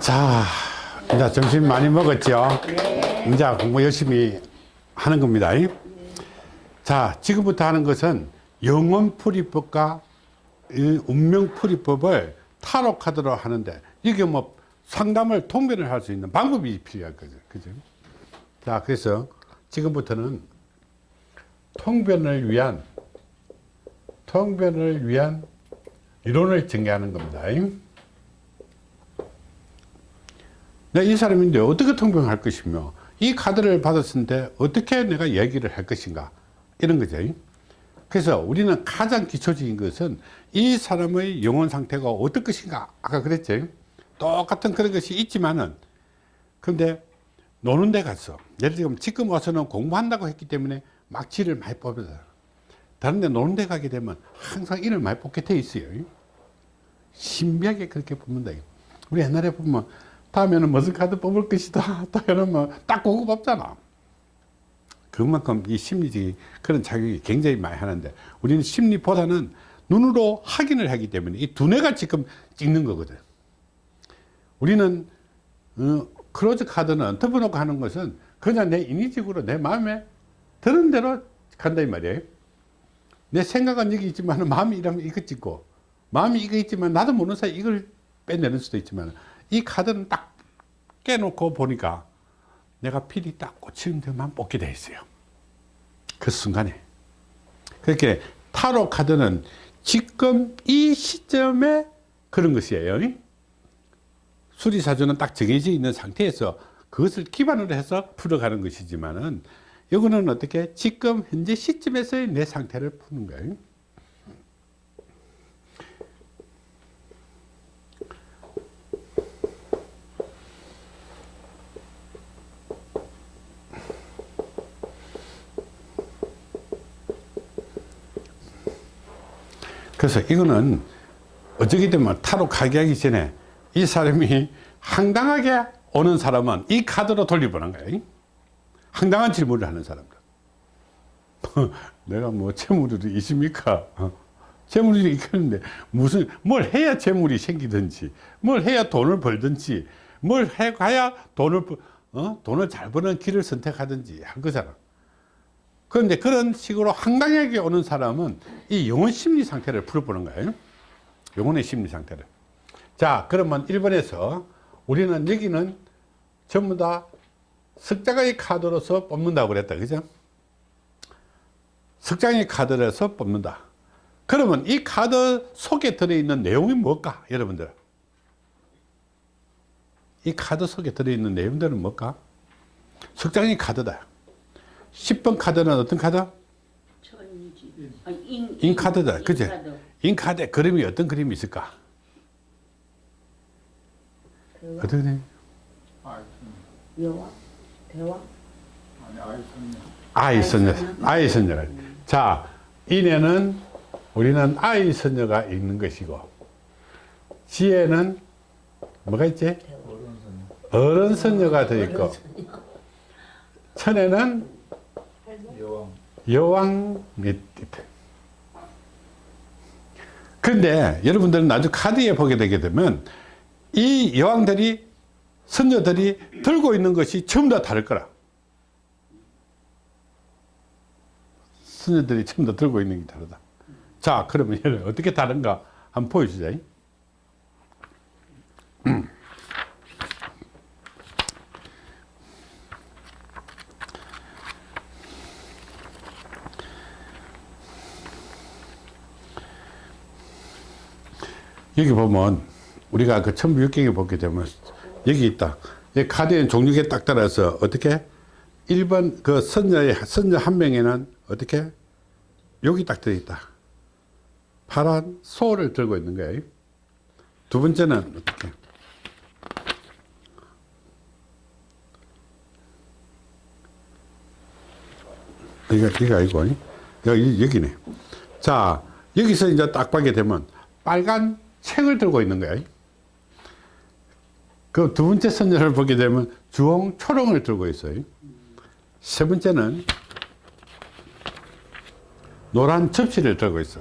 자, 이제 점심 많이 먹었죠? 이제 공부 열심히 하는 겁니다. 자, 지금부터 하는 것은 영혼풀이법과 이 운명풀이법을 카드로 하는데 이게 뭐 상담을 통변을 할 수 있는 방법이 필요할 거죠. 그죠? 자, 그래서 지금부터는 통변을 위한 통변을 위한 이론을 전개하는 겁니다. 내가 이 사람인데 어떻게 통변할 것이며 이 카드를 받았을 때 어떻게 내가 얘기를 할 것인가 이런 거죠. 그래서 우리는 가장 기초적인 것은 이 사람의 영혼 상태가 어떨 것인가 아까 그랬죠. 똑같은 그런 것이 있지만은 근데 노는 데 가서 예를 들면 지금 와서는 공부한다고 했기 때문에 막지를 많이 뽑아서 다른 데 노는 데 가게 되면 항상 이를 많이 뽑게 돼 있어요. 신비하게 그렇게 뽑는다. 우리 옛날에 보면 다음에는 무슨 카드 뽑을 것이다. 또 이러면 딱 그거 뽑잖아. 그만큼 이 심리적인 그런 자격이 굉장히 많이 하는데 우리는 심리보다는 눈으로 확인을 하기 때문에 이 두뇌가 지금 찍는 거거든. 우리는 어, 크로즈 카드는 덮어놓고 하는 것은 그냥 내 인위적으로 내 마음에 드는 대로 간다 이 말이에요. 내 생각은 여기 있지만 마음이 이러면 이거 찍고 마음이 이거 있지만 나도 모르는 사이 이걸 빼내는 수도 있지만 이 카드는 딱 깨놓고 보니까 내가 필이 딱 꽂히는 데만 뽑게 돼 있어요. 그 순간에. 그렇게 타로 카드는 지금 이 시점에 그런 것이에요. 수리사주는 딱 정해져 있는 상태에서 그것을 기반으로 해서 풀어가는 것이지만은 이거는 어떻게 지금 현재 시점에서의 내 상태를 푸는 거예요. 그래서 이거는 어쩌게 되면 타로 가게 하기 전에 이 사람이 황당하게 오는 사람은 이 카드로 돌려보는 거예요. 황당한 질문을 하는 사람들. 내가 뭐 재물이 있습니까? 어? 재물이 있겠는데 무슨 뭘 해야 재물이 생기든지 뭘 해야 돈을 벌든지 뭘 해야 돈을 어? 돈을 잘 버는 길을 선택하든지 한 거잖아. 그런데 그런 식으로 황당하게 오는 사람은 이 영혼 심리 상태를 풀어보는 거예요. 영혼의 심리 상태를. 자, 그러면 1번에서 우리는 여기는 전부 다 석장의 카드로서 뽑는다고 그랬다. 그죠? 석장의 카드로서 뽑는다. 그러면 이 카드 속에 들어있는 내용이 뭘까? 여러분들. 이 카드 속에 들어있는 내용들은 뭘까? 석장의 카드다. 10번 카드는 어떤 카드? 천지. 아, 인, 인 카드다. 그죠? 인카드. 인카드 그림이 어떤 그림이 있을까? 대화, 어떻게 돼? 여와, 대화. 아이 선녀. 아이 선녀가. 자, 인에는 우리는 아이 선녀가 있는 것이고, 지혜는 뭐가 있지? 어른 선녀가 더 있고, 천에는 여왕이 있다. 그런데 여러분들은 나중에 카드에 보게 되게 되면 이 여왕들이 선녀들이 들고 있는 것이 전부 다 다를 거라. 선녀들이 전부 다 들고 있는 게 다르다. 자, 그러면 어떻게 다른가 한번 보여주자. 여기 보면 우리가 그 천부육경에 보게 되면 여기 있다. 이 카드의 종류에 딱 따라서 어떻게 1번 그 선녀의 선녀 한 명에는 어떻게 여기 딱 들어있다. 파란 소를 들고 있는 거예요. 두 번째는 어떻게 이거 이거 아니고 여기 여기네. 자 여기서 이제 딱 보게 되면 빨간 책을 들고 있는 거야. 그두 번째 선녀를 보게 되면 주홍 초롱을 들고 있어요. 세 번째는 노란 접시를 들고 있어.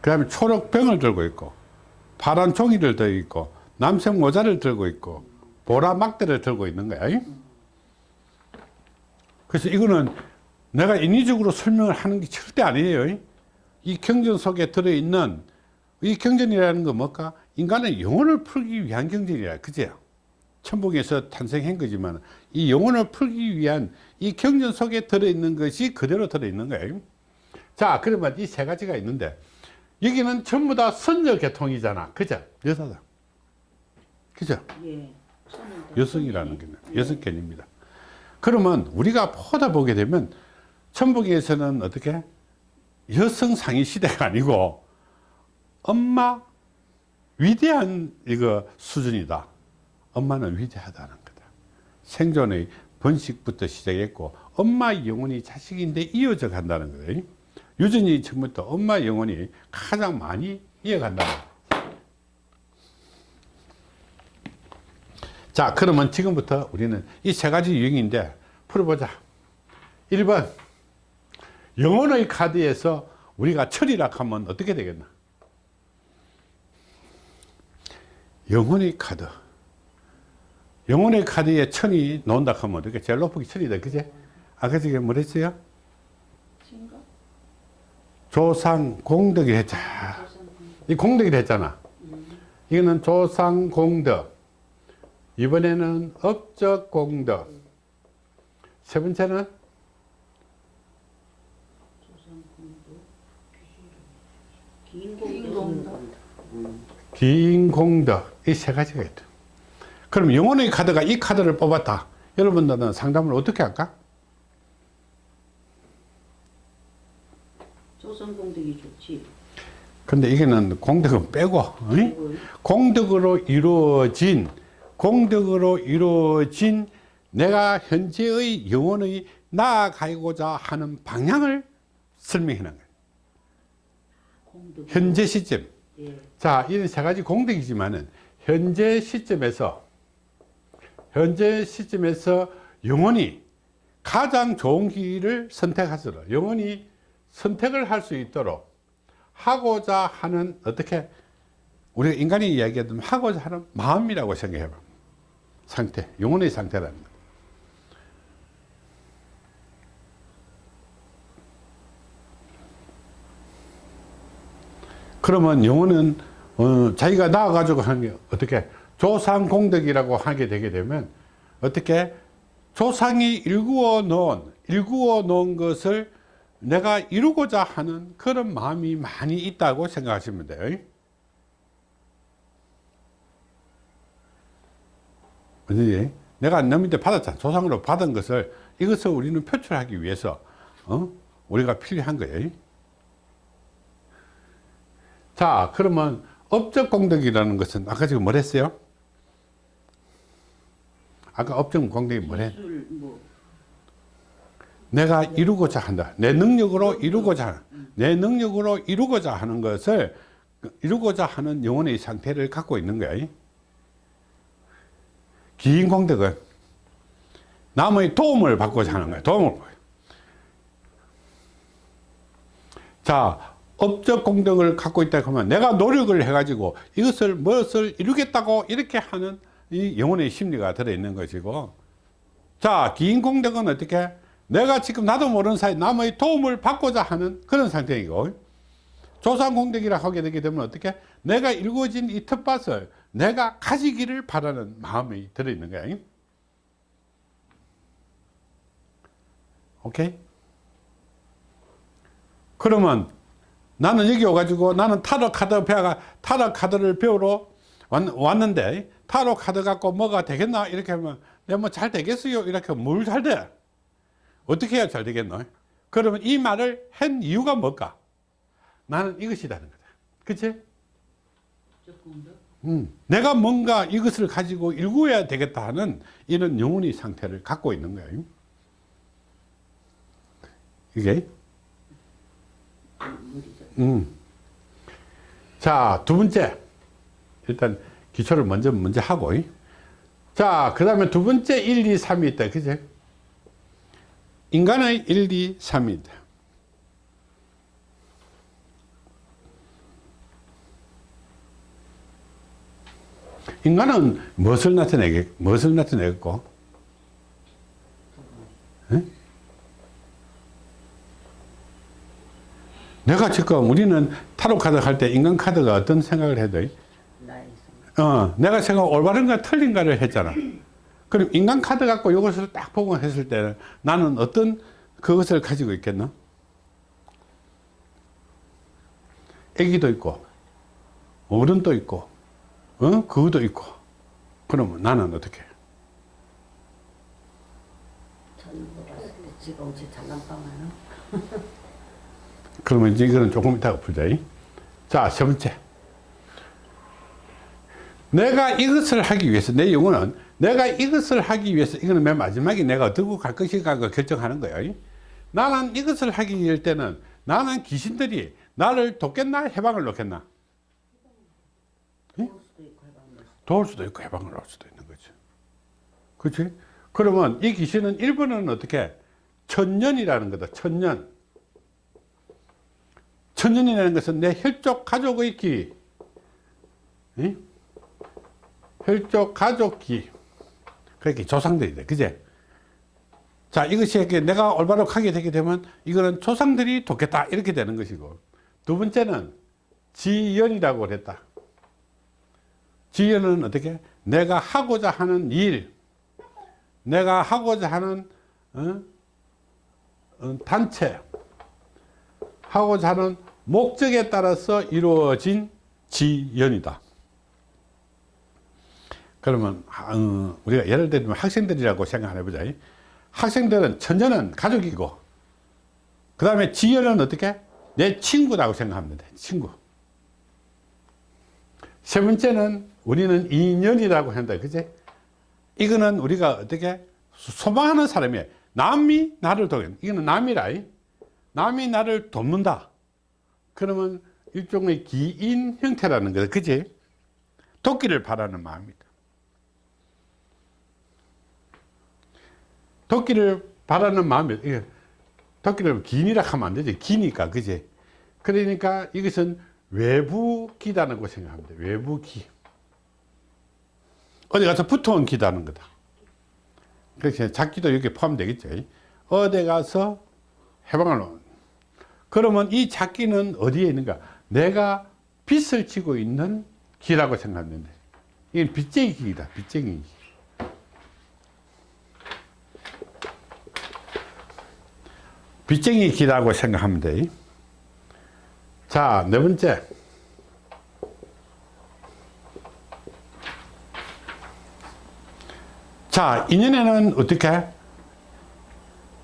그 다음에 초록 병을 들고 있고, 파란 종이를 들고 있고, 남색 모자를 들고 있고 보라 막대를 들고 있는 거야. 이? 그래서 이거는 내가 인위적으로 설명을 하는 게 절대 아니에요. 이? 이 경전 속에 들어있는 이 경전이라는 건 뭘까? 인간의 영혼을 풀기 위한 경전이라 그죠? 천국에서 탄생한 거지만 이 영혼을 풀기 위한 이 경전 속에 들어있는 것이 그대로 들어있는 거예요. 자, 그러면 이 세 가지가 있는데 여기는 전부 다 선녀 계통이잖아. 그죠? 여자다. 그죠? 예. 여성이라는 게 예. 여성 견입니다. 그러면 우리가 보다 보게 되면 천북에서는 어떻게 여성 상위 시대가 아니고 엄마 위대한 이거 수준이다. 엄마는 위대하다는 거다. 생존의 번식부터 시작했고 엄마 영혼이 자식인데 이어져 간다는 거예요. 유전이 처음부터 엄마 영혼이 가장 많이 이어간다는 거예요. 자 그러면 지금부터 우리는 이 세 가지 유형인데 풀어보자 1번 영혼의 카드에서 우리가 철이라 하면 어떻게 되겠나 영혼의 카드. 영혼의 카드에 천이 나온다 하면 어떻게 제일 높은 게 천이다 그제? 아까 저게 뭐랬어요? 조상 공덕이 했자. 이 공덕이 됐잖아. 이거는 조상 공덕. 이번에는 업적 공덕. 세 번째는? 긴공도. 긴 공덕 이 세 가지가 있다 그럼 영혼의 카드가 이 카드를 뽑았다 여러분들은 상담을 어떻게 할까 조선공덕이 좋지. 근데 이게는 공덕은 빼고 어이? 공덕으로 이루어진 공덕으로 이루어진 내가 현재의 영혼의 나아가고자 하는 방향을 설명하는 거예요 공덕. 현재 시점 예. 자, 이런 세 가지 공덕이지만은 현재 시점에서 현재 시점에서 영혼이 가장 좋은 길을 선택하도록 영혼이 선택을 할 수 있도록 하고자 하는 어떻게 우리가 인간이 이야기하던 하고자 하는 마음이라고 생각해 봐. 상태, 영혼의 상태라는 거. 그러면 영혼은 어, 자기가 나와가지고 하는 게 어떻게 조상 공덕이라고 하게 되게 되면 어떻게 조상이 일구어 놓은 일구어 놓은 것을 내가 이루고자 하는 그런 마음이 많이 있다고 생각하시면 돼요. 근데 내가 남한테 받았잖아. 조상으로 받은 것을 이것을 우리는 표출하기 위해서 어? 우리가 필요한 거예요. 자, 그러면 업적 공덕이라는 것은 아까 지금 뭘 했어요? 아까 업적 공덕이 뭐래? 술 뭐. 내가 이루고자 한다. 내 능력으로 이루고자 하는, 내 능력으로 이루고자 하는 것을 이루고자 하는 영혼의 상태를 갖고 있는 거야. 긴 공덕은 남의 도움을 받고자 하는 거야. 도움을. 자, 업적 공덕을 갖고 있다 하면 내가 노력을 해 가지고 이것을 무엇을 이루겠다고 이렇게 하는 이 영혼의 심리가 들어 있는 것이고 자, 긴 공덕은 어떻게? 내가 지금 나도 모르는 사이 남의 도움을 받고자 하는 그런 상태이고 조상 공덕이라 하게 되게 되면 어떻게? 내가 일구어진 이 텃밭을 내가 가지기를 바라는 마음이 들어 있는 거야. 오케이? 그러면 나는 여기 와가지고 나는 타로 카드 배워가 타로 카드를 배우러 왔, 왔는데 타로 카드 갖고 뭐가 되겠나 이렇게 하면 내가 뭐 잘 되겠어요 이렇게 뭘 잘 돼? 어떻게 해야 잘 되겠노? 그러면 이 말을 한 이유가 뭘까? 나는 이것이라는 거다. 그치? 음, 내가 뭔가 이것을 가지고 일구어야 되겠다 하는 이런 영혼의 상태를 갖고 있는 거예요. 이게. 음. 자, 두 번째. 일단 기초를 먼저, 먼저 하고. 자, 그 다음에 두 번째 1, 2, 3이 있다. 그제? 인간의 1, 2, 3이다. 인간은 무엇을 나타내겠, 무엇을 나타내겠고? 내가 지금 우리는 타로 카드 할 때 인간 카드가 어떤 생각을 해도. 어, 내가 생각 올바른가 틀린가를 했잖아. 그럼 인간 카드 갖고 이것을 딱 보고 했을 때는 나는 어떤 그것을 가지고 있겠나? 애기도 있고, 어른도 있고, 어? 그것도 있고. 그러면 나는 어떻게? 때 지금 제 장난감하는 그러면 이제 이거는 조금 이따가 풀자. 자, 세 번째. 내가 이것을 하기 위해서, 내 영혼은 내가 이것을 하기 위해서, 이거는 맨 마지막에 내가 어디고 갈 것인가 그 결정하는 거예요. 나는 이것을 하기 위할 때는 나는 귀신들이 나를 돕겠나? 해방을 놓겠나? 도울 수도 있고 해방을 놓을 수도 있는 거죠. 그렇지? 그러면 이 귀신은 일본어는 어떻게? 천년이라는 거다. 천년. 천년이라는 것은 내 혈족 가족의 기. 이? 혈족 가족 기. 그렇게 조상들이다. 그제? 자, 이것이 이렇게 내가 올바로 하게 되게 되면 이거는 조상들이 돕겠다. 이렇게 되는 것이고. 두 번째는 지연이라고 그랬다. 지연은 어떻게? 내가 하고자 하는 일, 내가 하고자 하는 어? 어, 단체, 하고자 하는 목적에 따라서 이루어진 지연이다. 그러면 어, 우리가 예를 들면 학생들이라고 생각 해보자. 학생들은 천년은 가족이고 그 다음에 지연은 어떻게? 내 친구라고 생각하면 돼. 친구. 세 번째는 우리는 인연이라고 한다. 그지? 이거는 우리가 어떻게 소망하는 사람이에요. 남이 나를 돕는 이거는 남이라. 남이 나를 돕는다. 그러면 일종의 기인 형태라는 거다. 그지? 돕기를 바라는 마음이다. 돕기를 바라는 마음이 돕기를 기인이라 하면 안 되지. 기니까. 그지? 그러니까 이것은 외부 기다는 거 생각하면 돼. 외부 기. 어디 가서 붙어온 기다는 거다. 그래서 작기도 여기 포함되겠죠. 어디 가서 해방을. 그러면 이 작기는 어디에 있는가? 내가 빚을 지고 있는 기라고 생각하는데 이건 빚쟁이 기다. 빚쟁이 기. 빚쟁이 기라고 생각하면 돼. 자, 네 번째. 자, 인연에는 어떻게?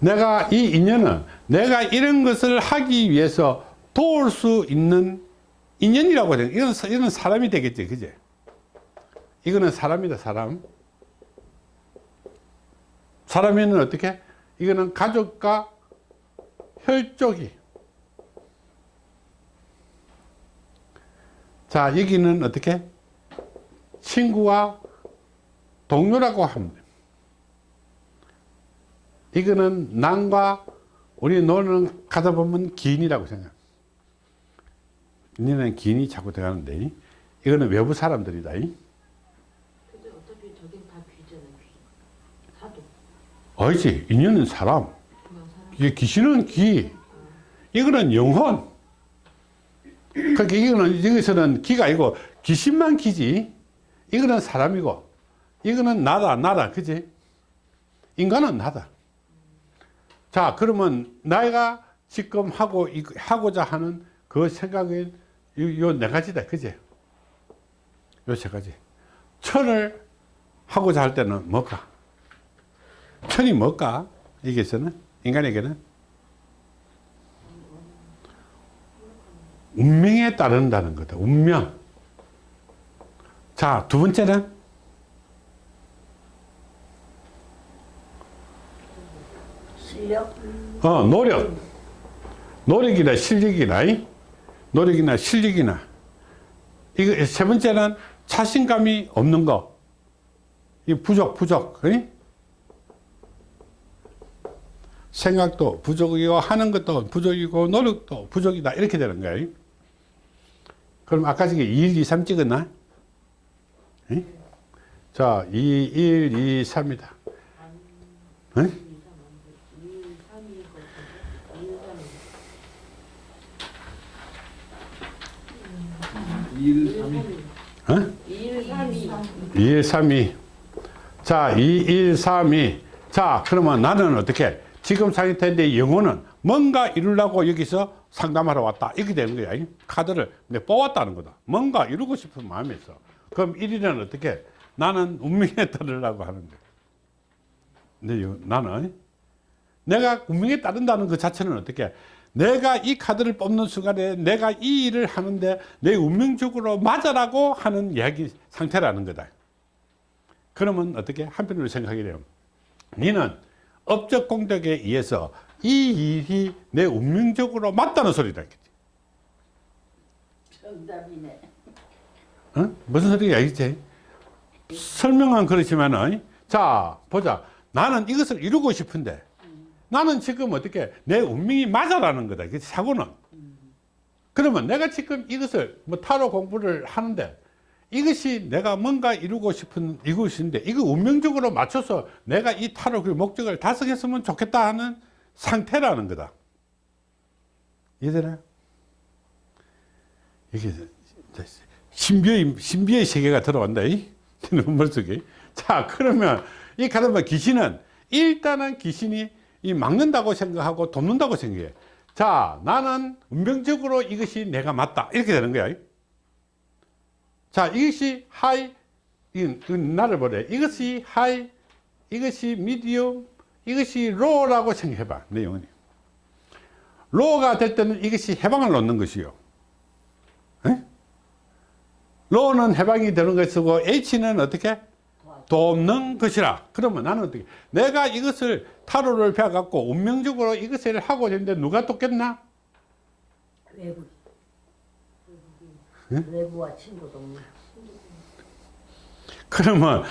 내가 이 인연은 내가 이런 것을 하기 위해서 도울 수 있는 인연이라고 해요. 이건, 이건 사람이 되겠지, 그제? 이거는 사람이다, 사람. 사람에는 어떻게? 이거는 가족과 혈족이. 자, 여기는 어떻게? 친구와 동료라고 합니다. 이거는 난과 우리 노는 가다 보면 기인이라고 생각. 인연은 기인이 자꾸 들어가는데, 이거는 외부 사람들이다. 아니지, 인연은 사람. 이게 귀신은 귀. 이거는 영혼. 그러니까 이거는, 여기서는 기가 아니고 귀신만 기지. 이거는 사람이고, 이거는 나다, 나다. 그지? 인간은 나다. 자, 그러면 내가 지금 하고, 하고자 하는 그 생각은 요네 가지다. 그지? 요세 가지. 천을 하고자 할 때는 뭘까? 천이 뭘까? 여기서는? 인간에게는? 운명에 따른다는 거다. 운명. 자, 두 번째는? 실력 어, 노력. 노력이나 실력이나, 이? 노력이나 실력이나. 이거, 세 번째는 자신감이 없는 거. 이 부족, 부족. 이? 생각도 부족이고, 하는 것도 부족이고, 노력도 부족이다. 이렇게 되는 거예요. 그럼 아까 저게 2, 1, 2, 3 찍었나? 응? 자, 2, 1, 2, 3이다. 응? 2, 3, 2, 2, 2, 1, 3, 2. 어? 1, 3, 2. 2, 1, 3, 2. 자, 2, 1, 3, 2. 자, 그러면 나는 어떻게? 지금 상태인데 영혼은 뭔가 이루려고 여기서 상담하러 왔다. 이렇게 되는 거야. 이 카드를 내 뽑았다는 거다. 뭔가 이루고 싶은 마음이 있어. 그럼 1위는 어떻게? 나는 운명에 따르려고 하는 거야. 근데 요- 나는 내가 운명에 따른다는 그 자체는 어떻게? 내가 이 카드를 뽑는 순간에 내가 이 일을 하는데 내 운명적으로 맞아라고 하는 이야기 상태라는 거다. 그러면 어떻게? 한편으로 생각이 돼요. 너는 업적 공덕에 의해서 이 일이 내 운명적으로 맞다는 소리다. 정답이네. 어? 무슨 소리가 알겠지? 설명은 그렇지만은 자 보자 나는 이것을 이루고 싶은데 나는 지금 어떻게 내 운명이 맞아라는 거다 그 사고는 그러면 내가 지금 이것을 뭐 타로 공부를 하는데 이것이 내가 뭔가 이루고 싶은 이것인데 이거 운명적으로 맞춰서 내가 이 타로 그 목적을 달성했으면 좋겠다 하는 상태라는 거다 이해되나요? 이게 신비의, 신비의 세계가 들어간다. 이 머릿속에. 자, 그러면 이 카르마 귀신은 일단은 귀신이 이 막는다고 생각하고 돕는다고 생각해. 자, 나는 운명적으로 이것이 내가 맞다. 이렇게 되는 거야. 자, 이것이 high, 이, 이 나를 보래. 이것이 high, 이것이 medium, 이것이 low라고 생각해 봐. 내 영혼이. low가 될 때는 이것이 훼방을 놓는 것이요. 에? 로는 해방이 되는 것이고 H는 어떻게? 돕는 것이라. 그러면 나는 어떻게? 내가 이것을 타로를 배워 갖고 운명적으로 이것을 하고 있는데 누가 돕겠나? 외부. 응? 외부와 친구 동문. 그러면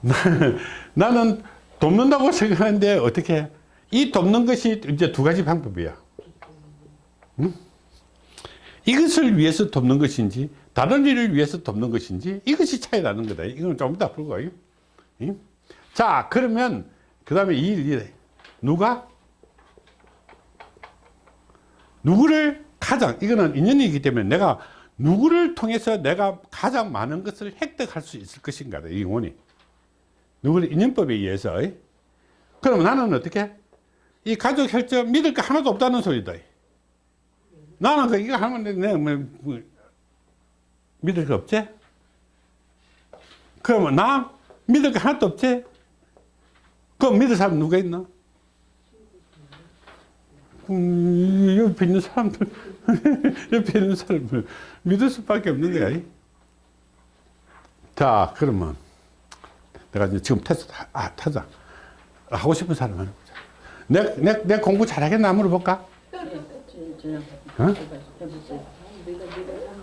나는, 나는 돕는다고 생각하는데 어떻게? 이 돕는 것이 이제 두 가지 방법이야. 응? 이것을 위해서 돕는 것인지 다른 일을 위해서 돕는 것인지 이것이 차이라는 거다. 이건 좀 이따 풀고. 응? 자, 그러면 그 다음에 이 일, 누가? 누구를 가장, 이거는 인연이기 때문에 내가 누구를 통해서 내가 가장 많은 것을 획득할 수 있을 것인가, 이 영혼이. 누구를 인연법에 의해서. 그럼 나는 어떻게? 이 가족 혈전 믿을 거 하나도 없다는 소리다. 나는 그 이거 하면 내가 믿을 거 없지? 그러면 나 믿을 거 하나도 없지? 그럼 믿을 사람 누가 있나? 음, 옆에 있는 사람들, 옆에 있는 사람들 믿을 수밖에 없는 거야. 자, 그러면 내가 이제 지금 테스트, 아, 타자. 하고 싶은 사람 하나 보자. 내, 내, 내 공부 잘하겠나 물어볼까? 어?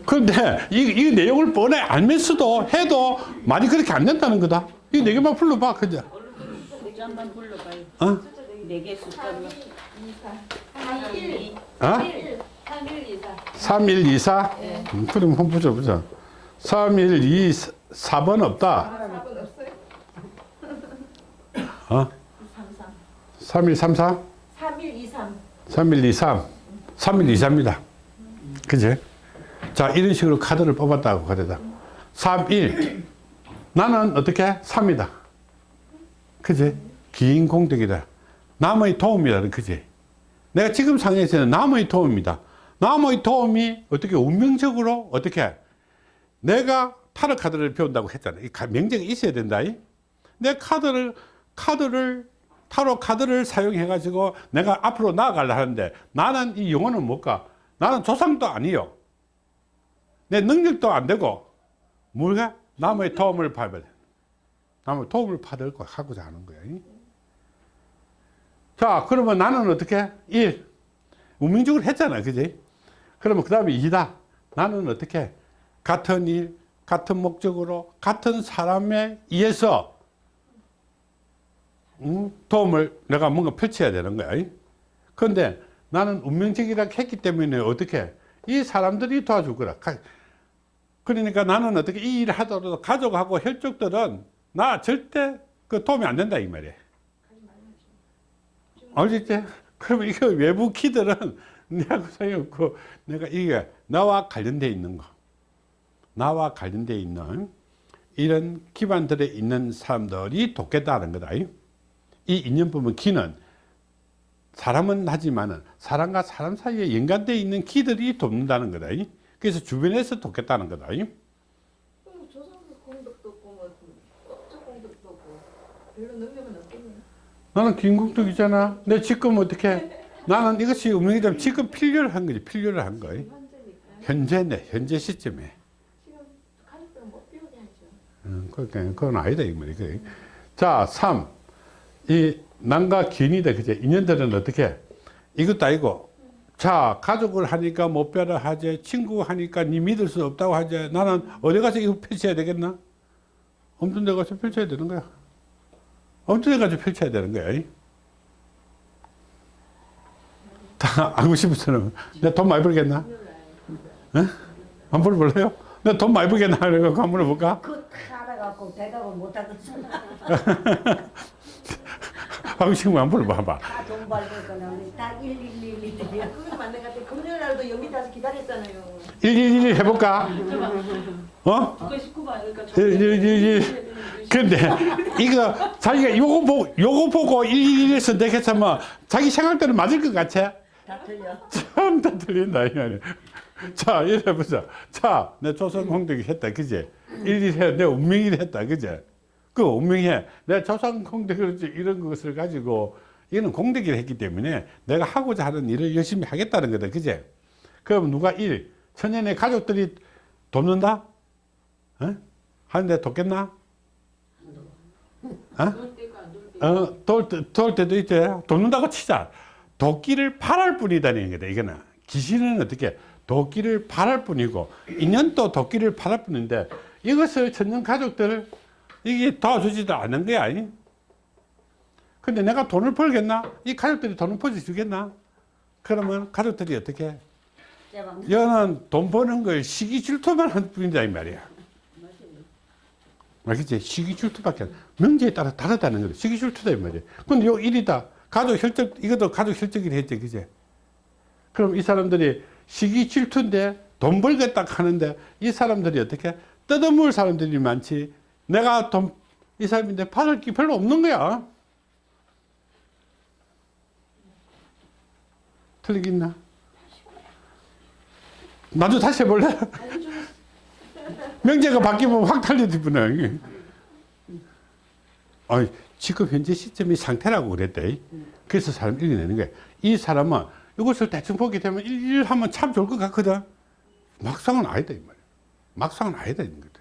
그런데 이, 이 내용을 뻔해 알면서도 해도 많이 그렇게 안 된다는 거다. 이 네 개만 불러봐, 그죠? 숫자만 불러봐요. 어? 네개 숫자만. 3, 1, 어? 1, 3, 1, 2, 4. 3, 1, 2, 4? 음, 그럼 한번 보자, 보자. 3, 1, 2, 4, 번 없다. 어? 3, 1, 3, 4? 3, 1, 2, 3. 3, 1, 2, 3. 3, 1, 2, 3입니다. 그지? 자, 이런 식으로 카드를 뽑았다고 그러다. 3, 1. 나는 어떻게? 3이다. 그지? 긴 공덕이다. 남의 도움이다. 그지? 내가 지금 상황에서는 남의 도움이다. 남의 도움이 어떻게 운명적으로 어떻게 내가 타로 카드를 배운다고 했잖아. 이 가- 명제가 있어야 된다. 이? 내 카드를 카드를 타로 카드를 사용해 가지고 내가 앞으로 나아가려 하는데 나는 이 영혼은 뭘까? 나는 조상도 아니요. 내 능력도 안 되고 뭐가 남의 도움을 돼. 남의 도움을 받을 거 하고자 하는 거야. 이? 자, 그러면 나는 어떻게? 1. 운명적으로 했잖아. 그지? 그러면 그 다음에 2다. 나는 어떻게? 같은 일, 같은 목적으로, 같은 사람에 의해서 음, 도움을 내가 뭔가 펼쳐야 되는 거야. 그런데 나는 운명적이라 했기 때문에 어떻게? 이 사람들이 도와줄 거라. 가- 그러니까 나는 어떻게 이 일을 하더라도 가족하고 혈족들은 나 절대 그 도움이 안 된다 이 말이야. 알겠지? 그러면 이거 외부 키들은 내하고 소용없고 내가 이게 나와 관련돼 있는 거 나와 관련돼 있는 이런 기반들에 있는 사람들이 돕겠다는 거다. 이 인연법은 키는 사람은 하지만은 사람과 사람 사이에 연관되어 있는 키들이 돕는다는 거다. 이. 그래서 주변에서 돕겠다는 거다. 없고 뭐. 나는 김국덕이잖아. 내 지금 어떻게? 나는 이것이 운명이 되면 지금 필요를 한 거지. 필요를 한 거야. 현재니까 현재네. 현재 시점에. 음, 그러니까 그건 아니다 이. 그게. 자, 3. 이 남과 기인이다. 그제? 인연들은 어떻게? 이것도 아니고. 자, 가족을 하니까 못 빼라 하지. 친구 하니까 니 믿을 수 없다고 하지. 나는 어디 가서 이거 펼쳐야 되겠나? 엄청 데 가서 펼쳐야 되는 거야. 엄청 데 가서 펼쳐야 되는 거야. 이. 다 알고 싶은 사람은 내가 돈 많이 벌겠나? 에? 안 벌볼래요? 내가 돈 많이 벌겠나? 이거 한번 물어볼까? 그 알아갖고 대답을 못하겠잖아. 하고 싶으면 한번 물어봐봐. 다 돈 벌고 그냥 다 1111이야. 그게 맞는 것 같아. 금요일 날도 연 기 기다렸잖아요. 111 해볼까? 어? 그거 19번 그러니까 111. 근데 이거 자기가 요거 보고 요거 보고 111에서 내겠으면 자기 생각대로 맞을 것 같아? 다 틀려. 참 다 틀린다 이 말이야. 자 이래 보자. 자, 내 조선 공덕이 했다, 그지? 11해 내 운명이 했다, 그지? 그 운명해. 내 조선 공덕을 이런 것을 가지고 이는 공덕이 했기 때문에 내가 하고자 하는 일을 열심히 하겠다는 거다, 그지? 그럼 누가 일 천년의 가족들이 돕는다? 어? 하는데 돕겠나? 어? 어, 때, 도울 때도 있지. 돕는다고 치자. 도끼를 바랄 뿐이다는 거다, 이거는. 귀신은 어떻게, 도끼를 바랄 뿐이고, 인연도 도끼를 바랄 뿐인데, 이것을 천년 가족들, 이게 도와주지도 않는 거야. 아니? 근데 내가 돈을 벌겠나? 이 가족들이 돈을 벌어주겠나? 그러면 가족들이 어떻게? 제방 여는 돈 버는 걸 시기 질투만 한 뿐이다, 이 말이야. 알겠지? 시기 질투밖에 안 명제에 따라 다르다는 거다. 시기 질투다 이 말이야. 근데 요 일이다. 가족 혈적 이것도 가족 혈적이라 했지, 그제? 그럼 이 사람들이 시기 질투인데 돈 벌겠다 하는데 이 사람들이 어떻게 뜯어먹을 사람들이 많지. 내가 돈 이 사람인데 받을 게 별로 없는 거야. 틀리겠나? 나도 다시 해볼래? 명제가 바뀌면 확 달려지구나. 아니, 지금 현재 시점이 상태라고 그랬대. 그래서 사람 읽어내는 거야. 이 사람은 이것을 대충 보게 되면 일 하면 참 좋을 것 같거든. 막상은 아니다, 이 말이야. 막상은 아니다, 이런 거다.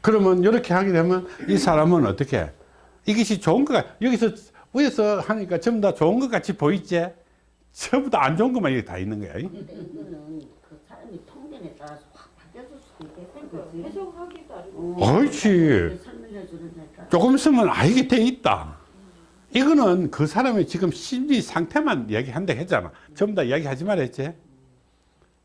그러면 이렇게 하게 되면 이 사람은 어떻게? 이것이 좋은 것 같, 여기서, 위에서 하니까 전부 다 좋은 것 같이 보이지? 전부 다 안 좋은 것만 여기 다 있는 거야. 근데 이거는 그 사람이 통변에 따라서 확 바뀌어질 수도 있겠는 거지. 해석하기도 아니고. 어, 옳지. 설명해 주니까. 조금 있으면 알게 돼 있다. 이거는 그 사람의 지금 심리 상태만 이야기한다 했잖아. 전부 다 이야기하지 말했지.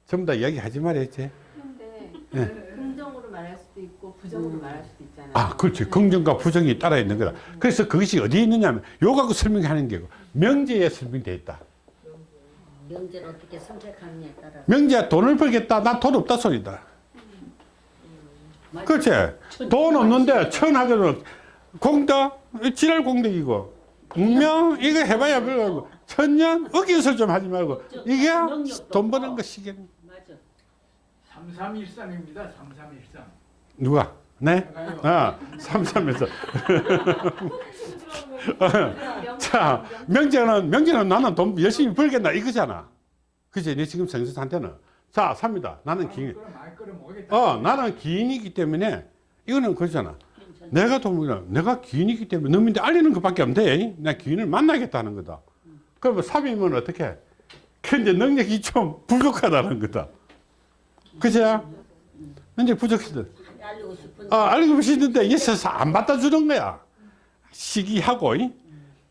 전부 다 이야기하지 말했지. 근데 예. 긍정으로 말할 수도 있고 부정으로 말할 수도 있잖아요. 아, 그렇지. 긍정과 부정이 따라 있는 거다. 그래서 그것이 어디에 있느냐면 요 갖고 설명하는 게고 명제에 설명되어 있다. 명제를 어떻게 선택하느냐에 따라서. 명제야 돈을 벌겠다. 나돈 없다 소리다. 그렇지. 돈 없는데 천하게는 공덕, 지랄 공덕이고 운명 이거 해봐야 별거 천년 어기설 좀 하지 말고 이게 돈 버는 거 시계 맞아. 3313입니다. 3313. 누가? 네? 아, 삼삼에서. 자, 명제는, 명제는 나는 돈 열심히 벌겠나 이거잖아. 그치? 내 지금 생수 상태는. 자, 삽니다. 나는 기인. 어, 나는 기인이기 때문에 이거는 그렇잖아. 내가 돈을, 내가 기인이기 때문에 너민데 알리는 것밖에 안 돼. 나 기인을 만나겠다는 거다. 그러면 삽이면 어떻게? 근데 능력이 좀 부족하다는 거다. 그죠? 능력 부족해서. 알리고 싶은데. 어, 알고 싶은데 있어서 안 받아 주는 거야. 시기하고, 이?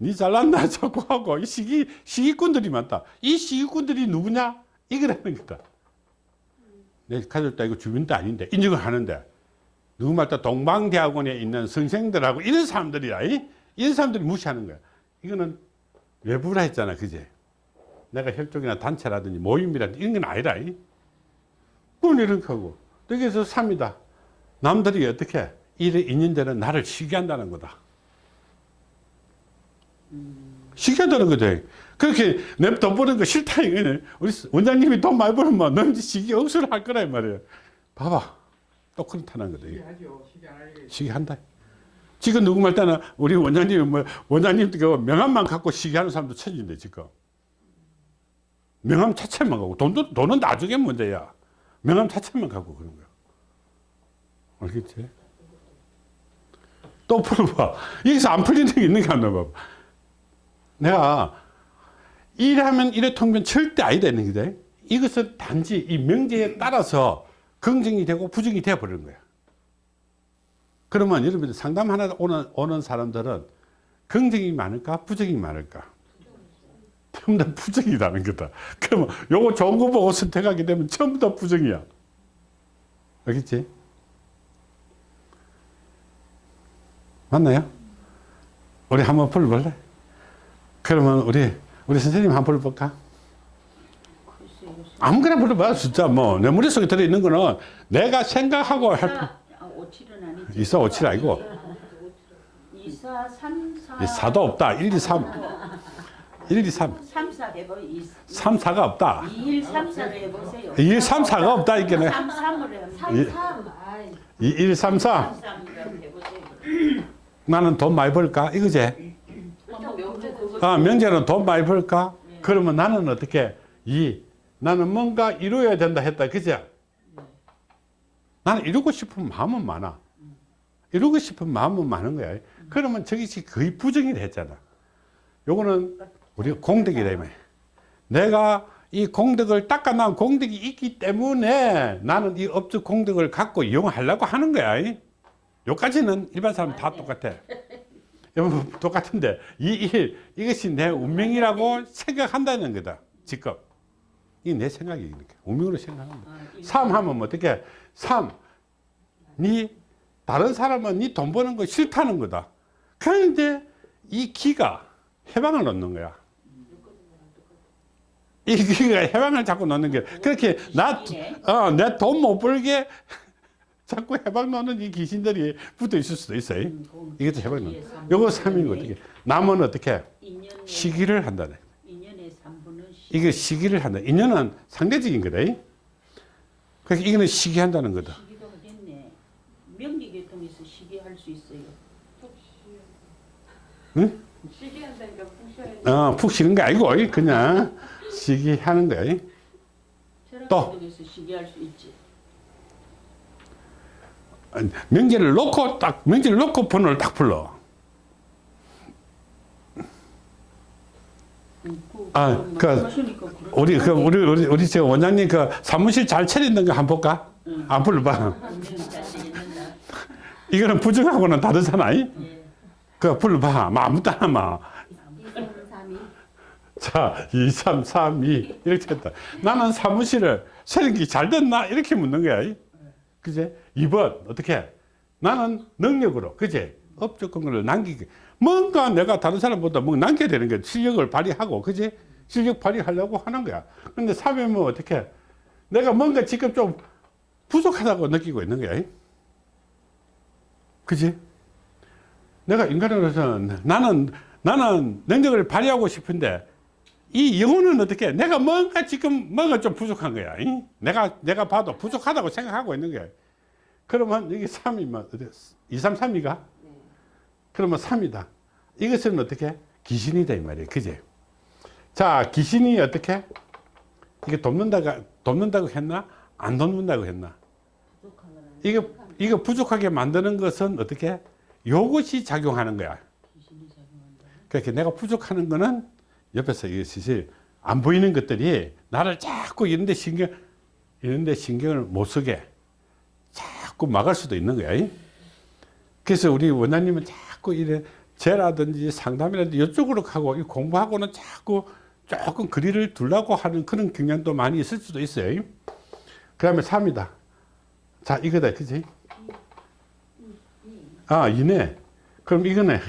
니 잘났나 자꾸 하고, 이 시기, 시기꾼들이 많다. 이 시기꾼들이 누구냐? 이거라는 거다. 내 가족도 아니고 주민도 아닌데 인정을 하는데 누구 말따 동방대학원에 있는 선생들하고 이런 사람들이야 이? 이런 사람들이 무시하는 거야 이거는 외부라 했잖아 그제 내가 협족이나 단체라든지 모임이라든지 이런 건 아니라 이? 그건 이렇게 하고 또 여기서 3이다 남들이 어떻게 이래 있는 데는 나를 시기한다는 거다 시기한다는 거지 그렇게 내돈 버는 거 싫다 이거네 우리 원장님이 돈 많이 벌면 넌 이제 시기 억수를 할 거라 이 말이야 봐봐 또 그렇다는 거다. 시기하죠. 시기. 시기한다. 지금 누구 말 때는 우리 원장님 뭐 원장님 그 명함만 갖고 시기하는 사람도 천진데 지금 명함 자체만 갖고 돈도 돈은 나중에 문제야. 명함 자체만 갖고 그런 거야. 알겠지? 또 풀어봐. 여기서 안 풀리는 게 있는 게 안 나봐. 내가 일하면 일의 통변 절대 아니다 있는 거다. 이것은 단지 이 명제에 따라서 긍정이 되고 부정이 되어 버리는 거야. 그러면 여러분들 상담 하나 오는, 오는 사람들은 긍정이 많을까 부정이 많을까? 전부 다 부정이라는 거다. 그러면 요거 좋은 거 보고 선택하게 되면 전부 다 부정이야. 알겠지? 맞나요? 우리 한번 풀어볼래? 그러면 우리 우리 선생님 한번 풀어볼까? 글쎄요. 아무거나 불러봐 숫자 뭐내 머릿속에 들어있는 거는 내가 생각하고 할 이사, 아, 오칠은 아니지. 이사 오칠 아니고 이사 삼사. 이 사도 없다 1, 2, 3 1, 2, 3 삼사 해보. 이 3, 4가 없다 2일 삼사를 해보세요. 1, 3, 4가 없다 이게네 삼 삼을 하면 이- 삼삼 아이 2, 1, 3, 4 삼삼을 해보세요. 나는 돈 많이 벌까 이거지 아 명재는 돈 많이 벌까? 그러면 나는 어떻게 이 나는 뭔가 이루어야 된다 했다. 그지 나는 이루고 싶은 마음은 많아. 이루고 싶은 마음은 많은 거야. 그러면 저것이 거의 부정이 됐잖아. 요거는 우리 공덕이다 이 말이야. 내가 이 공덕을 닦아놓은 공덕이 있기 때문에 나는 이 업적 공덕을 갖고 이용하려고 하는 거야. 이. 요까지는 일반 사람 다 똑같아 여러분 똑같은데 이일 이것이 내 운명이라고 생각한다는 거다. 지금 이내 생각이 이렇게. 운명으로 거야 아, 이- 3 하면 어떻게 3니 다른 사람은 니 돈 버는 거 싫다는 거다. 그런데 이 기가 해방을 넣는 거야. 이 기가 해방을 자꾸 넣는 게 그렇게 귀신이네. 나내 돈못 벌게 자꾸 해방 넣는 이 귀신들이 붙어 있을 수도 있어요 음, 이것도 해방 넣는 이에 삼 요거 분의 3인 어떻게 남은 어떻게 시기를 한다네 인연의 3분은 시. 이게 시기를 한다 인연은 상대적인 거다 그래서 이거는 시기한다는 거다 시기도 하겠네. 명리계통에서 시기할 수 있어요. 응? 시기한다니까 푸셔야 어, 푹 쉬는 게 아니고 그냥 시기하는 거야 또. 시기할 수 있지. 명제를 놓고 딱 명제를 놓고 번호를 딱 불러 아, 그- 우리 그 우리 우리 우리 저 원장님 그 사무실 잘 차리는 거 한번 볼까? 응. 안 불러봐. 이거는 부정하고는 다르잖아. 이? 예. 그 불러봐. 뭐 아무도 안 마. 자, 2, 3, 3, 2 이렇게 했다. 나는 사무실을 세력이 잘 됐나 이렇게 묻는 거야. 그제? 2번 어떻게? 나는 능력으로 그제? 업적 근거를 남기기. 뭔가 내가 다른 사람보다 뭐 남겨야 되는 거야. 실력을 발휘하고 그제? 실력 발휘하려고 하는 거야. 근데 3이면 어떻게? 내가 뭔가 지금 좀 부족하다고 느끼고 있는 거야. 그지? 내가 인간으로서 나는 나는 능력을 발휘하고 싶은데 이 영혼은 어떻게 내가 뭔가 지금 뭔가 좀 부족한 거야 이? 내가 내가 봐도 부족하다고 생각하고 있는 거야 그러면 여기 3이면 어디 2, 3, 3이가? 그러면 3이다. 이것은 어떻게? 귀신이다 이 말이에요. 그제? 자 귀신이 어떻게? 이게 돕는다가 돕는다고 했나? 안 돕는다고 했나? 이거 이거 부족하게 만드는 것은 어떻게? 요것이 작용하는 거야. 그렇게 내가 부족하는 거는 옆에서 이것이 안 보이는 것들이 나를 자꾸 이런데 신경 이런데 신경을 못 쓰게 자꾸 막을 수도 있는 거야. 이? 그래서 우리 원장님은 자꾸 이래 죄라든지 상담이라든지 이쪽으로 가고 이 공부하고는 자꾸 조금 거리를 두려고 하는 그런 경향도 많이 있을 수도 있어요. 그 다음에 3이다. 자, 이거다. 그지? 아, 이네. 그럼 이거네.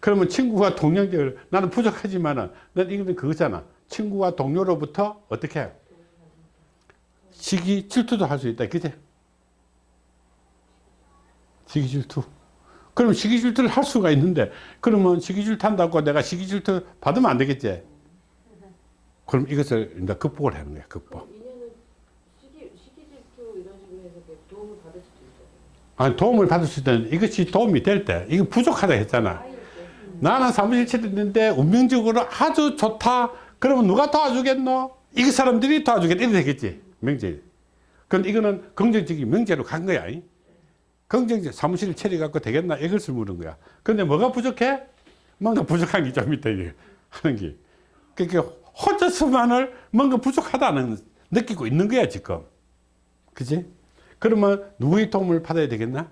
그러면 친구와 동료들, 나는 부족하지만은, 난 이거는 그거잖아. 친구와 동료로부터 어떻게? 해? 시기 질투도 할 수 있다. 그지? 시기 질투. 그럼 시기 질투를 할 수가 있는데, 그러면 시기 질투 한다고 내가 시기 질투 받으면 안 되겠지? 그럼 이것을 이제 극복을 하는 거야, 극복. 이렇게. 아니, 도움을 받을 수 있다는 이것이 도움이 될 때, 이거 부족하다 했잖아. 아이일 때. 나는 사무실 차렸는데 운명적으로 아주 좋다. 그러면 누가 도와주겠노? 이 사람들이 도와주겠다. 이래 되겠지. 명제. 그건 이거는 긍정적인 명제로 간 거야. 이. 긍정적 사무실을 차려갖고 되겠나? 이것을 물은 거야. 근데 뭐가 부족해? 뭔가 부족한 게 좀 있다. 이게 하는 게. 그러니까 혼자서만을 뭔가 부족하다는 느끼고 있는 거야, 지금. 그지? 그러면 누구의 도움을 받아야 되겠나?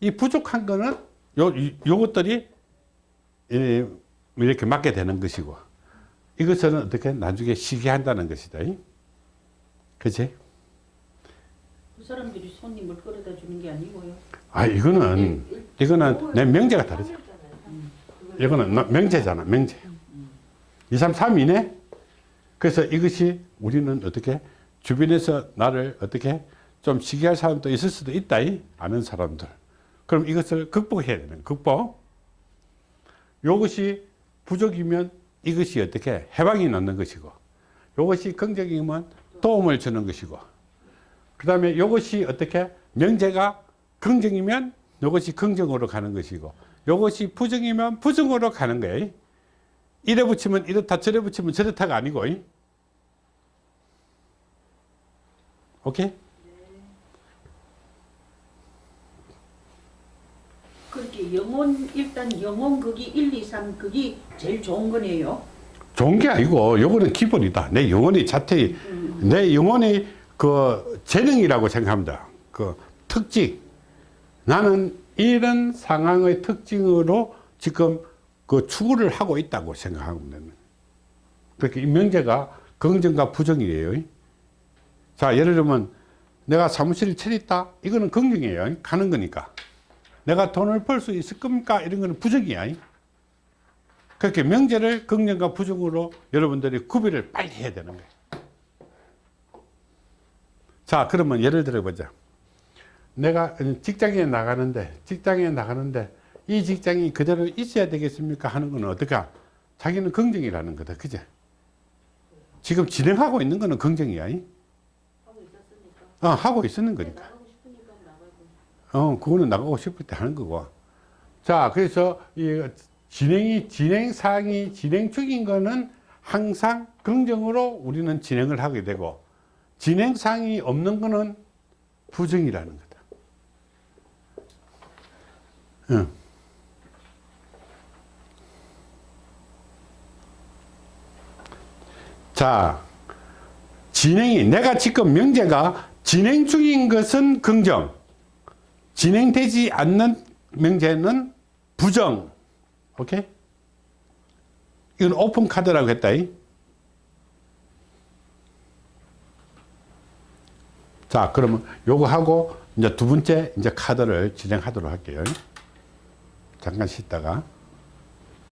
이 부족한 거는 요, 이- 요것들이 이- 이렇게 맞게 되는 것이고 이것은 어떻게 나중에 시기한다는 것이다. 이? 그지? 그 사람들이 손님을 끌어다 주는 게 아니고요. 아, 이거는, 이거는 내 명제가 다르죠. 이거는 나- 명제잖아, 명제. 2, 3, 3이네? 그래서 이것이 우리는 어떻게 주변에서 나를 어떻게 좀 시기할 사람도 있을 수도 있다, 이? 아는 사람들. 그럼 이것을 극복해야 되는, 극복. 요것이 부족이면 이것이 어떻게 해방이 넣는 것이고, 요것이 긍정이면 도움을 주는 것이고, 그 다음에 이것이 어떻게 명제가 긍정이면 이것이 긍정으로 가는 것이고 이것이 부정이면 부정으로 가는 거예요. 이래 붙이면 이렇다 저래 붙이면 저렇다가 아니고 오케이? 그렇게 영혼 일단 영혼 극이 1, 2, 3 극이 제일 좋은 거네요. 좋은 게 아니고 요거는 기본이다. 내 영혼의 자태, 내 영혼의 그 재능이라고 생각합니다. 그 특징. 나는 이런 상황의 특징으로 지금 그 추구를 하고 있다고 되는. 그렇게 이 명제가 긍정과 부정이에요. 자, 예를 들면 내가 사무실을 차렸다. 이거는 긍정이에요. 가는 거니까. 내가 돈을 벌 수 있을 겁니까? 이런 거는 부정이야. 그렇게 명제를 긍정과 부정으로 여러분들이 구별을 빨리 해야 되는 거예요. 자, 그러면 예를 들어 보자. 내가 직장에 나가는데, 직장에 나가는데, 이 직장이 그대로 있어야 되겠습니까? 하는 거는 어떨까? 자기는 긍정이라는 거다. 그제? 지금 진행하고 있는 거는 긍정이야. 이? 하고 있었으니까. 어, 하고 있었는 거니까. 어, 그거는 나가고 싶을 때 하는 거고. 자, 그래서 이 진행이, 진행 사항이 진행 중인 거는 항상 긍정으로 우리는 진행을 하게 되고, 진행 사항이 없는 거는 부정이라는 거다. 응. 자, 진행이, 내가 지금 명제가 진행 중인 것은 긍정, 진행되지 않는 명제는 부정. 오케이? 이건 오픈 카드라고 했다. 이. 자, 그러면 요거 하고 이제 두 번째 이제 카드를 진행하도록 할게요. 잠깐 쉬다가.